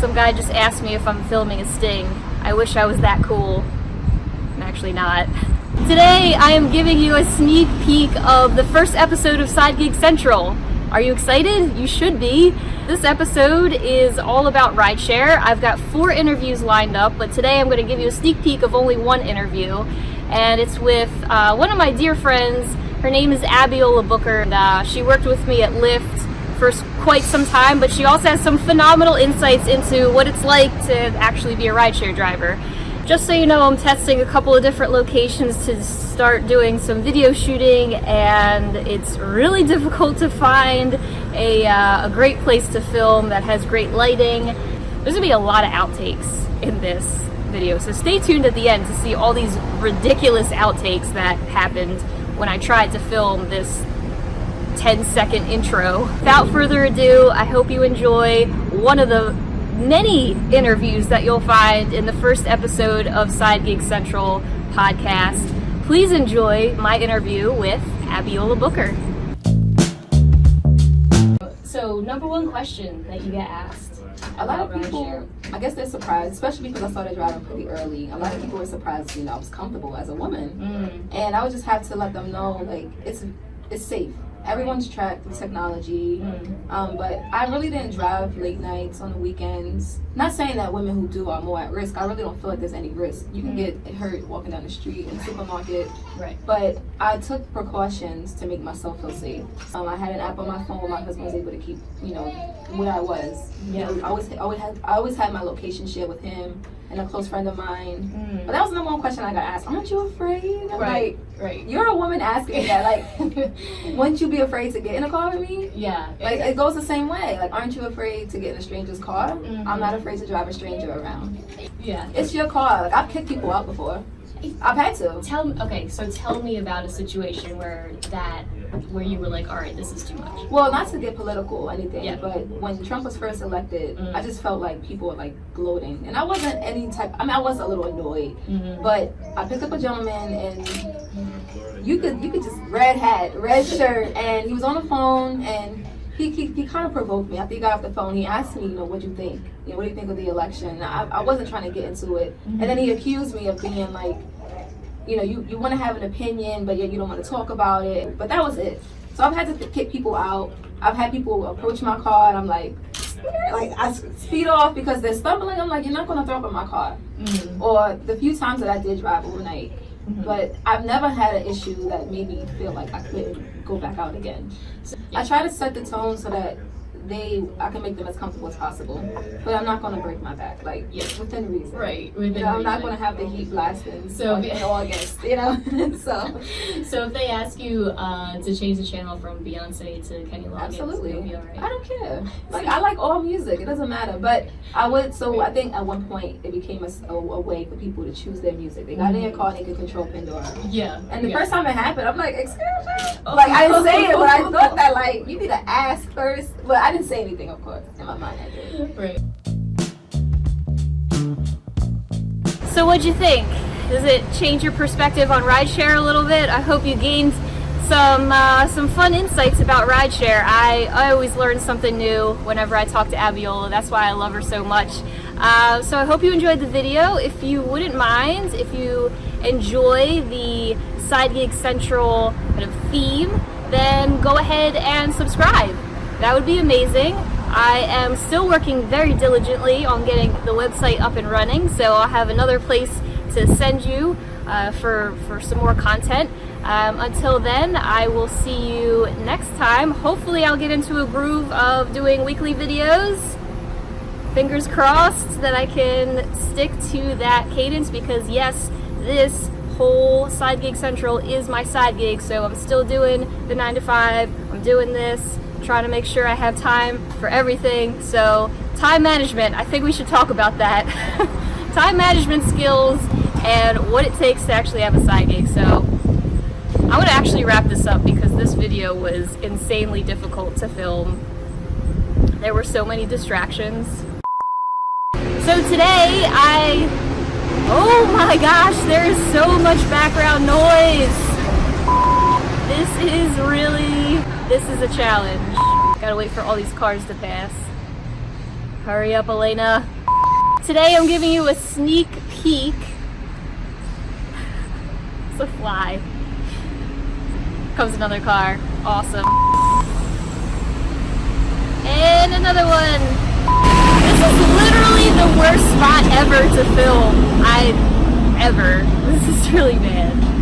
Some guy just asked me if I'm filming a sting. I wish I was that cool. I'm actually not. Today I am giving you a sneak peek of the first episode of Side Gig Central. Are you excited? You should be. This episode is all about rideshare. I've got four interviews lined up, but today I'm going to give you a sneak peek of only one interview. And it's with uh, one of my dear friends. Her name is Abiola Booker. And, uh, she worked with me at Lyft for quite some time, but she also has some phenomenal insights into what it's like to actually be a rideshare driver. Just so you know, I'm testing a couple of different locations to start doing some video shooting and it's really difficult to find a, uh, a great place to film that has great lighting. There's gonna be a lot of outtakes in this video, so stay tuned at the end to see all these ridiculous outtakes that happened when I tried to film this 10 second intro. Without further ado, I hope you enjoy one of the many interviews that you'll find in the first episode of Side Gig Central podcast. Please enjoy my interview with Abiola Booker. So, number one question that you get asked. A lot of people, I guess they're surprised, especially because I started driving pretty early. A lot of people were surprised, you know, I was comfortable as a woman, mm. and I would just have to let them know, like, it's it's safe everyone's tracked with technology. Mm. Um, but I really didn't drive late nights on the weekends. Not saying that women who do are more at risk. I really don't feel like there's any risk. You can mm. get hurt walking down the street in the supermarket. Right. But I took precautions to make myself feel safe. Um, I had an app on my phone where my husband was able to keep, you know, where I was. Yeah. You know, I always, always had, I always had my location shared with him and a close friend of mine. Mm. But that was the number one question I got asked. Aren't you afraid? I'm right, like, right. You're a woman asking that. Like, wouldn't you be afraid to get in a car with me? Yeah. Like, it goes the same way. Like, aren't you afraid to get in a stranger's car? Mm-hmm. I'm not afraid to drive a stranger around. Yeah. It's your car. Like, I've kicked people out before. I've had to. Tell me, okay, so tell me about a situation where that where you were like, all right, this is too much? Well, not to get political or anything, yeah. but when Trump was first elected, mm-hmm. I just felt like people were like gloating, and I wasn't any type. I mean, I was a little annoyed, mm-hmm. but I picked up a gentleman, and you could you could just red hat, red shirt, and he was on the phone, and he, he, he kind of provoked me. After he got off the phone, he asked me, you know, what do you think? You know, what do you think of the election? I, I wasn't trying to get into it, mm-hmm. and then he accused me of being like you know, you, you want to have an opinion, but yet you don't want to talk about it. But that was it. So I've had to kick people out. I've had people approach my car, and I'm like, like I speed off because they're stumbling. I'm like, you're not going to throw up in my car. Mm-hmm. Or the few times that I did drive overnight. Mm-hmm. But I've never had an issue that made me feel like I couldn't go back out again. So I try to set the tone so that they I can make them as comfortable as possible. But I'm not gonna break my back, like yeah, within reason. Right, within you know, I'm not gonna have the heat blasting so in August, you know. so So if they ask you uh, to change the channel from Beyonce to Kenny Loggins, absolutely. You'll be all right. I don't care. Like I like all music, it doesn't matter. But I would so I think at one point it became a, a, a way for people to choose their music. They got mm-hmm. in their car and they could control Pandora. Yeah. And the yeah. first time it happened, I'm like, excuse me? Like I didn't say it, but I thought that like you need to ask first. But I didn't say anything, of course. In my mind, I did. Right. So, what'd you think? Does it change your perspective on rideshare a little bit? I hope you gained some uh, some fun insights about rideshare. I, I always learn something new whenever I talk to Abiola. That's why I love her so much. Uh, so I hope you enjoyed the video. If you wouldn't mind, if you enjoy the Side Gig Central kind of theme, then go ahead and subscribe. That would be amazing. I am still working very diligently on getting the website up and running, so I'll have another place to send you uh, for, for some more content. Um, until then, I will see you next time. Hopefully I'll get into a groove of doing weekly videos. Fingers crossed that I can stick to that cadence because yes, this whole Side Gig Central is my side gig, so I'm still doing the 9 to 5, I'm doing this, trying to make sure I have time for everything. So time management, I think we should talk about that. time management skills and what it takes to actually have a side gig. So I'm to actually wrap this up because this video was insanely difficult to film. There were so many distractions. So today I, oh my gosh, there is so much background noise. This is really this is a challenge. Gotta wait for all these cars to pass. Hurry up, Elena. Today I'm giving you a sneak peek. It's a fly. Comes another car. Awesome. And another one. This is literally the worst spot ever to film. I ever. This is really bad.